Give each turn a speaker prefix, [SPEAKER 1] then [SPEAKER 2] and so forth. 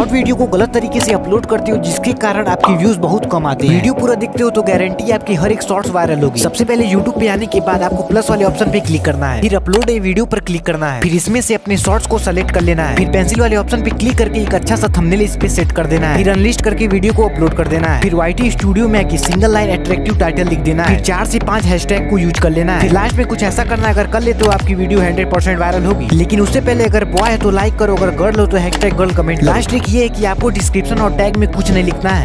[SPEAKER 1] Short video को गलत तरीके से अपलोड करते हो जिसके कारण आपकी व्यूज़ बहुत कम आते हैं। वीडियो पूरा देखते हो तो गारंटी आपकी हर एक शॉर्ट्स वायरल होगी। सबसे पहले यूट्यूब पे आने के बाद आपको प्लस वाले ऑप्शन पे क्लिक करना है। फिर अपलोड ए वीडियो पर क्लिक करना है। फिर इसमें से अपने शॉर्ट्स को सेलेक्ट कर लेना है। फिर पेंसिल वाले ऑप्शन पे क्लिक करके एक अच्छा सा थंबनेल इस पे सेट कर देना है। फिर अनलिस्ट करके वीडियो को अपलोड कर देना है। फिर वाईटी स्टूडियो में आके सिंगल लाइन अट्रैक्टिव टाइटल लिख देना है। फिर चार से पाँच हैशटैग को यूज़ कर लेना है। फिर लास्ट में कुछ ऐसा करना अगर कर ले तो आपकी वीडियो हंड्रेड परसेंट वायरल होगी। लेकिन उससे पहले अगर बॉय है तो लाइक करो अगर गर्ल हो तो हैशटैग गर्ल कमेंट लास्ट ये कि आपको डिस्क्रिप्शन और टैग में कुछ नहीं लिखना है।